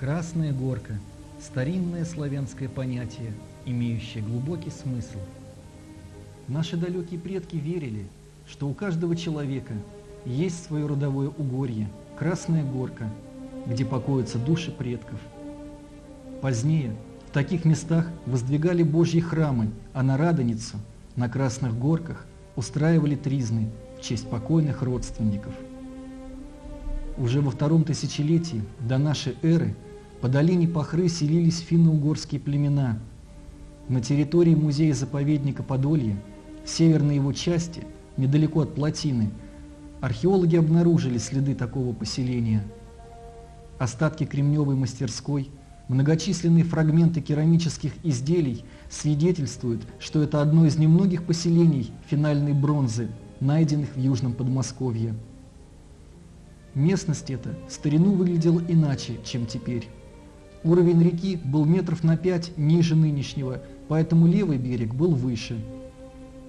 Красная горка – старинное славянское понятие, имеющее глубокий смысл. Наши далекие предки верили, что у каждого человека есть свое родовое угорье, Красная горка, где покоятся души предков. Позднее в таких местах воздвигали Божьи храмы, а на Радоницу, на Красных горках, устраивали тризны в честь покойных родственников. Уже во втором тысячелетии до нашей эры по долине Пахры селились финно-угорские племена. На территории музея-заповедника Подолье, в северной его части, недалеко от плотины, археологи обнаружили следы такого поселения. Остатки кремневой мастерской, многочисленные фрагменты керамических изделий свидетельствуют, что это одно из немногих поселений финальной бронзы, найденных в Южном Подмосковье. Местность эта старину выглядела иначе, чем теперь. Уровень реки был метров на пять ниже нынешнего, поэтому левый берег был выше.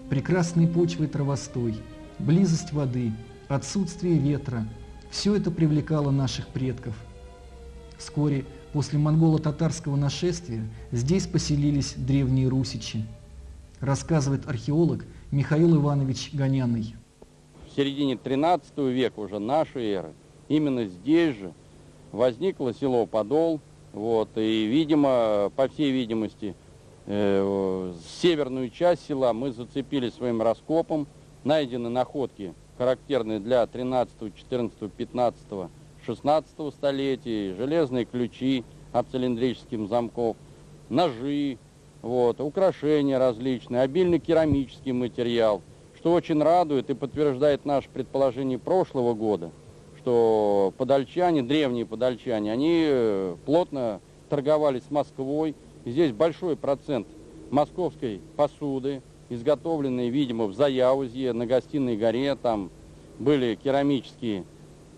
Прекрасные почвы и травостой, близость воды, отсутствие ветра – все это привлекало наших предков. Вскоре после монголо-татарского нашествия здесь поселились древние русичи, рассказывает археолог Михаил Иванович Гоняный в середине 13 века уже нашей эры, именно здесь же возникло село Подол, вот, и, видимо, по всей видимости, э, северную часть села мы зацепили своим раскопом, найдены находки, характерные для 13, 14, 15, 16 столетий, железные ключи от цилиндрических замков, ножи, вот, украшения различные, обильный керамический материал – что очень радует и подтверждает наше предположение прошлого года, что подольчане, древние подольчане, они э, плотно торговали с Москвой. Здесь большой процент московской посуды, изготовленной, видимо, в Заяузье, на Гостиной горе, там были керамические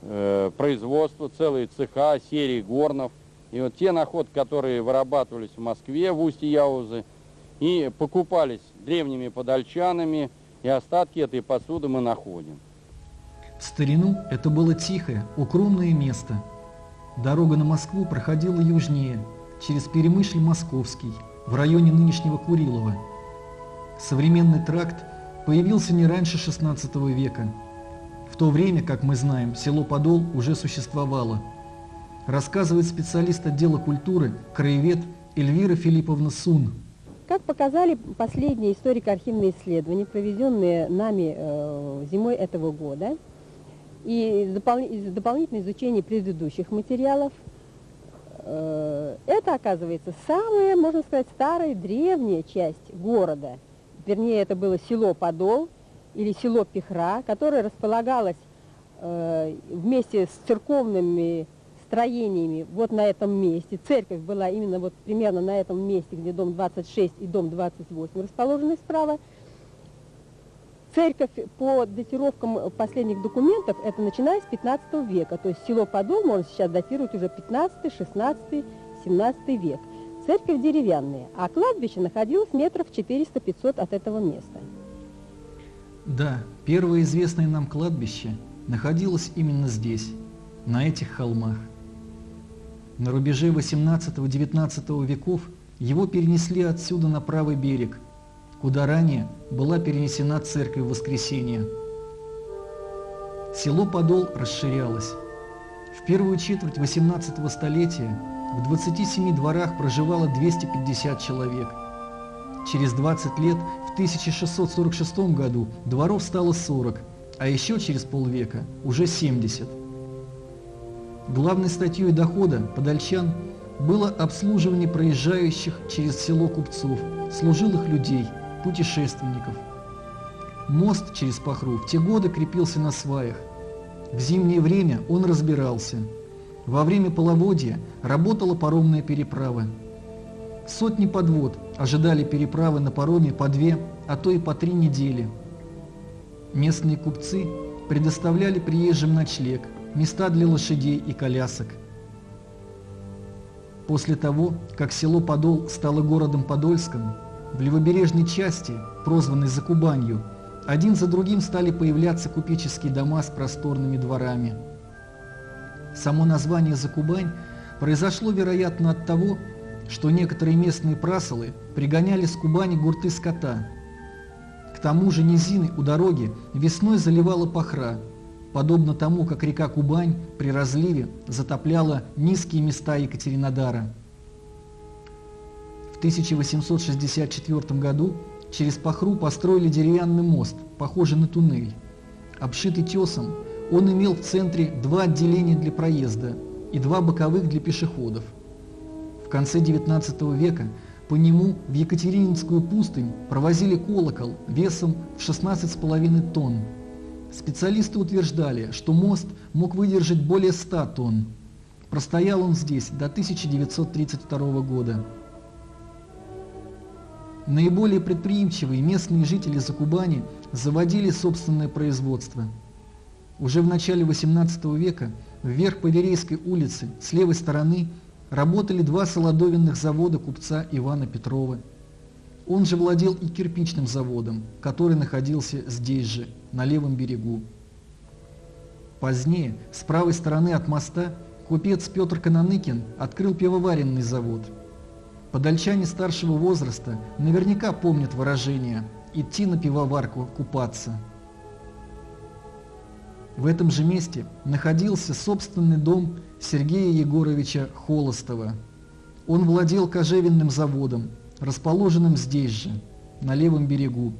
э, производства, целые цеха, серии горнов. И вот те находки, которые вырабатывались в Москве, в устье Яузы, и покупались древними подольчанами, и остатки этой посуды мы находим. В старину это было тихое, укромное место. Дорога на Москву проходила южнее, через Перемышль-Московский, в районе нынешнего Курилова. Современный тракт появился не раньше XVI века. В то время, как мы знаем, село Подол уже существовало. Рассказывает специалист отдела культуры, краевед Эльвира Филипповна Сун. Как показали последние историко-архивные исследования, проведенные нами э, зимой этого года, и допол из дополнительного изучения предыдущих материалов, э, это, оказывается, самая, можно сказать, старая, древняя часть города. Вернее, это было село Подол или село Пихра, которое располагалось э, вместе с церковными строениями вот на этом месте. Церковь была именно вот примерно на этом месте, где дом 26 и дом 28 расположены справа. Церковь по датировкам последних документов, это начиная с 15 века, то есть село Подол можно сейчас датировать уже 15, 16, 17 век. Церковь деревянная, а кладбище находилось метров 400-500 от этого места. Да, первое известное нам кладбище находилось именно здесь, на этих холмах. На рубеже 18-19 веков его перенесли отсюда на правый берег, куда ранее была перенесена церковь Воскресения. Село Подол расширялось. В первую четверть 18 столетия в 27 дворах проживало 250 человек. Через 20 лет, в 1646 году, дворов стало 40, а еще через полвека уже 70. Главной статьей дохода подольчан было обслуживание проезжающих через село купцов, служилых людей, путешественников. Мост через Пахру в те годы крепился на сваях. В зимнее время он разбирался. Во время половодья работала паромная переправа. Сотни подвод ожидали переправы на пароме по две, а то и по три недели. Местные купцы предоставляли приезжим ночлег – места для лошадей и колясок. После того, как село Подол стало городом Подольском, в левобережной части, прозванной Закубанью, один за другим стали появляться купеческие дома с просторными дворами. Само название Закубань произошло, вероятно, от того, что некоторые местные прасолы пригоняли с Кубани гурты скота. К тому же низины у дороги весной заливала пахра, подобно тому, как река Кубань при разливе затопляла низкие места Екатеринодара. В 1864 году через Пахру построили деревянный мост, похожий на туннель. Обшитый тесом, он имел в центре два отделения для проезда и два боковых для пешеходов. В конце XIX века по нему в Екатерининскую пустынь провозили колокол весом в 16,5 тонн. Специалисты утверждали, что мост мог выдержать более 100 тонн. Простоял он здесь до 1932 года. Наиболее предприимчивые местные жители Закубани заводили собственное производство. Уже в начале XVIII века вверх по Верейской улице с левой стороны работали два солодовинных завода купца Ивана Петрова. Он же владел и кирпичным заводом, который находился здесь же, на левом берегу. Позднее, с правой стороны от моста, купец Петр Кананыкин открыл пивоваренный завод – Подольчане старшего возраста наверняка помнят выражение «идти на пивоварку купаться». В этом же месте находился собственный дом Сергея Егоровича Холостова. Он владел кожевенным заводом, расположенным здесь же, на левом берегу.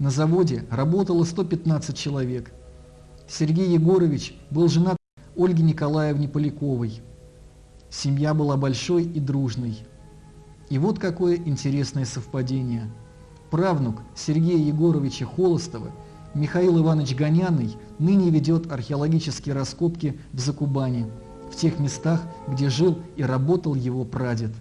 На заводе работало 115 человек. Сергей Егорович был женат Ольге Николаевне Поляковой. Семья была большой и дружной. И вот какое интересное совпадение. Правнук Сергея Егоровича Холостова, Михаил Иванович Гоняный, ныне ведет археологические раскопки в Закубане, в тех местах, где жил и работал его прадед.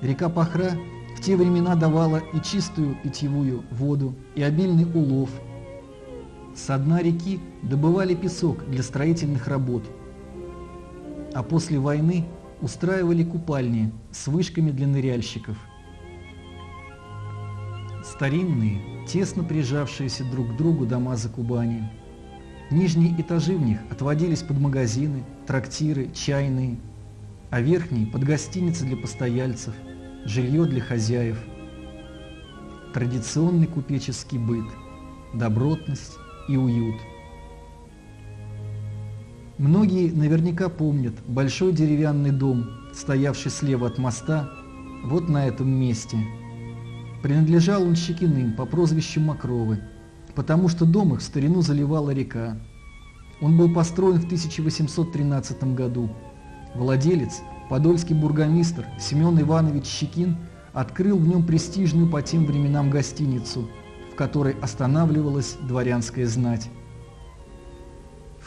Река Пахра в те времена давала и чистую питьевую воду, и обильный улов. С дна реки добывали песок для строительных работ. А после войны устраивали купальни с вышками для ныряльщиков. Старинные, тесно прижавшиеся друг к другу дома за Кубани. Нижние этажи в них отводились под магазины, трактиры, чайные, а верхние – под гостиницы для постояльцев, жилье для хозяев. Традиционный купеческий быт, добротность и уют – Многие наверняка помнят большой деревянный дом, стоявший слева от моста, вот на этом месте. Принадлежал он Щекиным по прозвищу Макровы, потому что дом их в старину заливала река. Он был построен в 1813 году. Владелец, подольский бургомистр Семен Иванович Щекин, открыл в нем престижную по тем временам гостиницу, в которой останавливалась дворянская знать.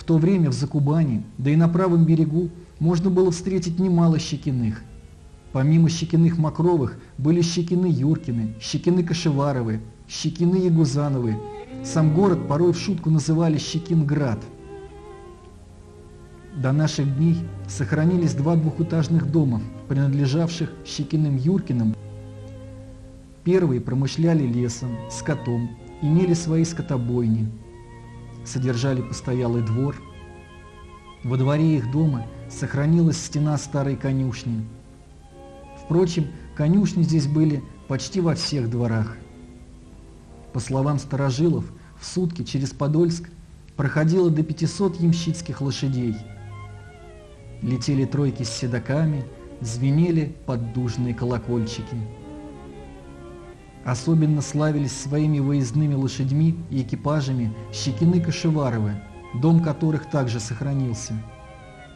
То время в Закубане, да и на правом берегу, можно было встретить немало Щекиных. Помимо Щекиных Макровых были Щекины Юркины, Щекины Кашеваровы, Щекины Ягузановы. Сам город порой в шутку называли Щекинград. До наших дней сохранились два двухэтажных дома, принадлежавших Щекиным Юркиным. Первые промышляли лесом, скотом, имели свои скотобойни – содержали постоялый двор. Во дворе их дома сохранилась стена старой конюшни. Впрочем, конюшни здесь были почти во всех дворах. По словам старожилов, в сутки через Подольск проходило до 500 ямщицких лошадей. Летели тройки с седаками, звенели поддужные колокольчики. Особенно славились своими выездными лошадьми и экипажами Щекины Кашеваровы, дом которых также сохранился.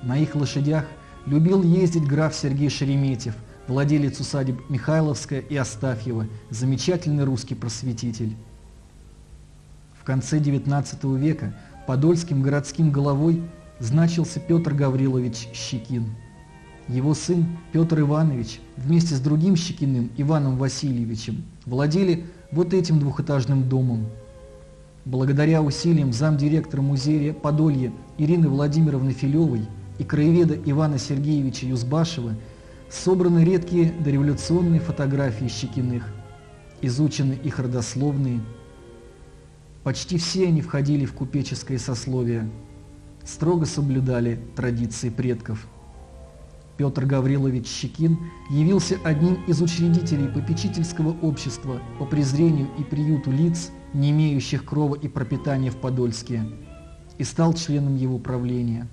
На их лошадях любил ездить граф Сергей Шереметьев, владелец усадеб Михайловская и Астафьева, замечательный русский просветитель. В конце XIX века подольским городским головой значился Петр Гаврилович Щекин. Его сын Петр Иванович вместе с другим Щекиным Иваном Васильевичем владели вот этим двухэтажным домом. Благодаря усилиям замдиректора музея Подолья Ирины Владимировны Филевой и краеведа Ивана Сергеевича Юзбашева собраны редкие дореволюционные фотографии Щекиных, изучены их родословные. Почти все они входили в купеческое сословие, строго соблюдали традиции предков – Петр Гаврилович Щекин явился одним из учредителей попечительского общества по презрению и приюту лиц, не имеющих крова и пропитания в Подольске, и стал членом его правления.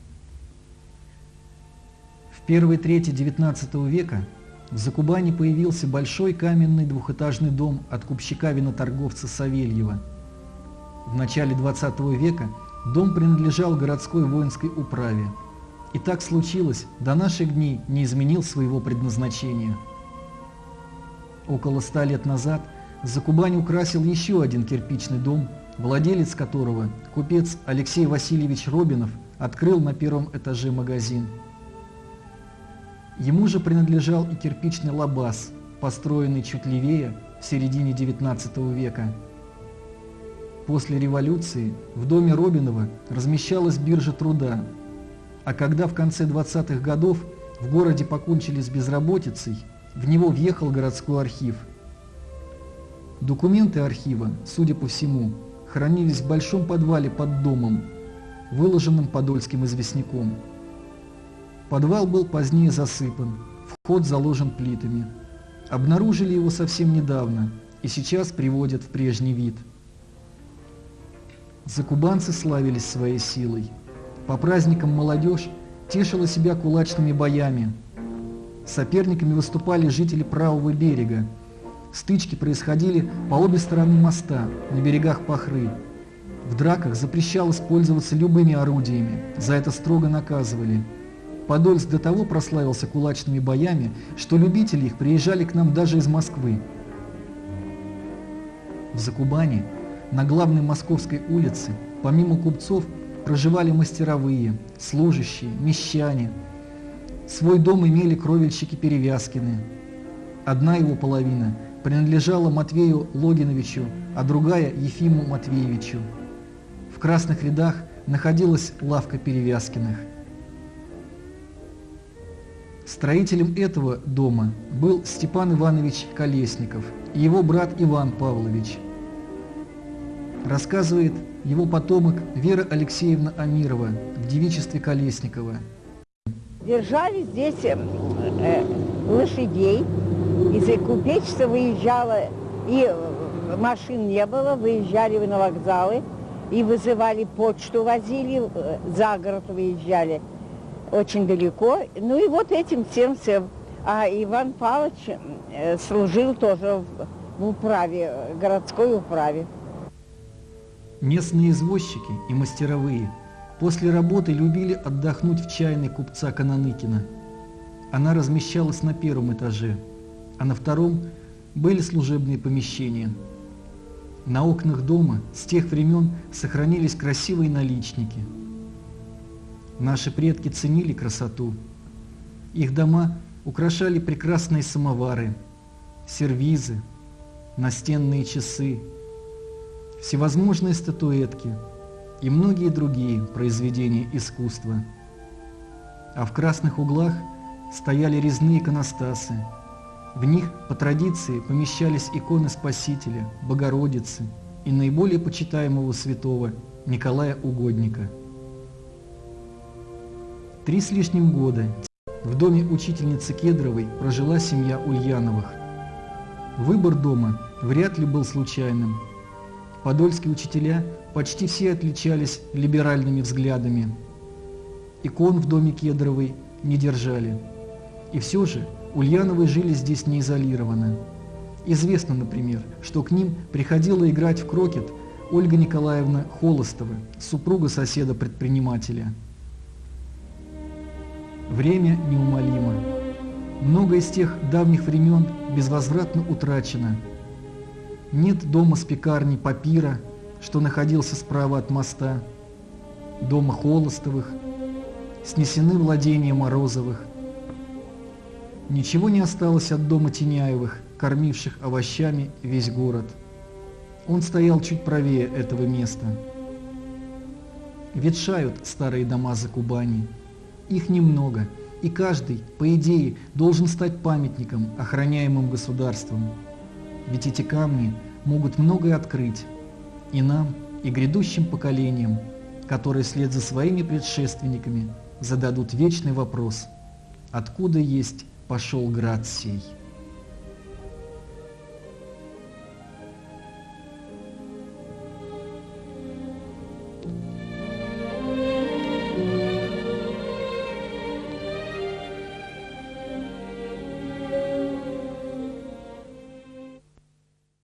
В первой трети XIX века в Закубане появился большой каменный двухэтажный дом от купщика-виноторговца Савельева. В начале XX века дом принадлежал городской воинской управе. И так случилось, до наших дней не изменил своего предназначения. Около ста лет назад Закубань украсил еще один кирпичный дом, владелец которого, купец Алексей Васильевич Робинов, открыл на первом этаже магазин. Ему же принадлежал и кирпичный лабаз, построенный чуть левее в середине XIX века. После революции в доме Робинова размещалась биржа труда, а когда в конце 20-х годов в городе покончили с безработицей, в него въехал городской архив. Документы архива, судя по всему, хранились в большом подвале под домом, выложенным подольским известняком. Подвал был позднее засыпан, вход заложен плитами. Обнаружили его совсем недавно и сейчас приводят в прежний вид. Закубанцы славились своей силой. По праздникам молодежь тешила себя кулачными боями. Соперниками выступали жители правого берега. Стычки происходили по обе стороны моста, на берегах Пахры. В драках запрещалось пользоваться любыми орудиями, за это строго наказывали – Подольск до того прославился кулачными боями, что любители их приезжали к нам даже из Москвы. В Закубане, на главной московской улице, помимо купцов, проживали мастеровые, служащие, мещане. Свой дом имели кровельщики Перевязкины. Одна его половина принадлежала Матвею Логиновичу, а другая – Ефиму Матвеевичу. В красных рядах находилась лавка Перевязкиных. Строителем этого дома был Степан Иванович Колесников и его брат Иван Павлович. Рассказывает его потомок Вера Алексеевна Амирова в девичестве Колесникова. Держали здесь э, э лошадей, из купечества выезжало, и э, машин не было, выезжали на вокзалы, и вызывали почту, возили, э, за город выезжали очень далеко. Ну и вот этим всем всем. А Иван Павлович служил тоже в управе, городской управе. Местные извозчики и мастеровые после работы любили отдохнуть в чайной купца Кананыкина. Она размещалась на первом этаже, а на втором были служебные помещения. На окнах дома с тех времен сохранились красивые наличники – Наши предки ценили красоту. Их дома украшали прекрасные самовары, сервизы, настенные часы, всевозможные статуэтки и многие другие произведения искусства. А в красных углах стояли резные иконостасы. В них по традиции помещались иконы Спасителя, Богородицы и наиболее почитаемого святого Николая Угодника – Три с лишним года в доме учительницы Кедровой прожила семья Ульяновых. Выбор дома вряд ли был случайным. Подольские учителя почти все отличались либеральными взглядами. Икон в доме Кедровой не держали. И все же Ульяновы жили здесь не изолированно. Известно, например, что к ним приходила играть в крокет Ольга Николаевна Холостова, супруга соседа-предпринимателя. Время неумолимо. Много из тех давних времен безвозвратно утрачено. Нет дома с пекарней Папира, что находился справа от моста, дома Холостовых, снесены владения Морозовых. Ничего не осталось от дома Теняевых, кормивших овощами весь город. Он стоял чуть правее этого места. Ветшают старые дома за Кубани. Их немного, и каждый, по идее, должен стать памятником, охраняемым государством. Ведь эти камни могут многое открыть и нам, и грядущим поколениям, которые вслед за своими предшественниками зададут вечный вопрос откуда есть пошел град сей.